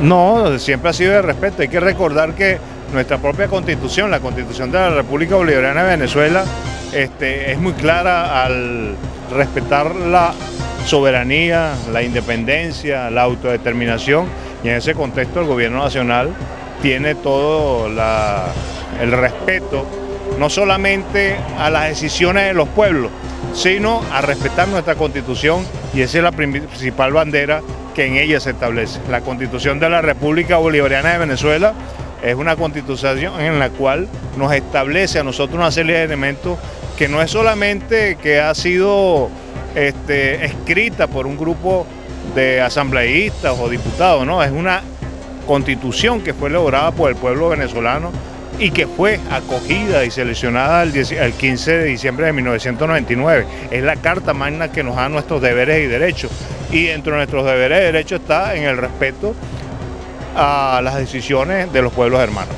No, siempre ha sido de respeto. Hay que recordar que nuestra propia constitución, la constitución de la República Bolivariana de Venezuela, este, es muy clara al respetar la soberanía, la independencia, la autodeterminación y en ese contexto el gobierno nacional tiene todo el respeto no solamente a las decisiones de los pueblos, sino a respetar nuestra constitución y esa es la principal bandera que en ella se establece. La constitución de la República Bolivariana de Venezuela es una constitución en la cual nos establece a nosotros una serie de elementos que no es solamente que ha sido este, escrita por un grupo de asambleístas o diputados, no, es una constitución que fue elaborada por el pueblo venezolano y que fue acogida y seleccionada el, 15 de diciembre de 1999. Es la carta magna que nos da nuestros deberes y derechos. Y dentro de nuestros deberes y derechos está en el respeto a las decisiones de los pueblos hermanos.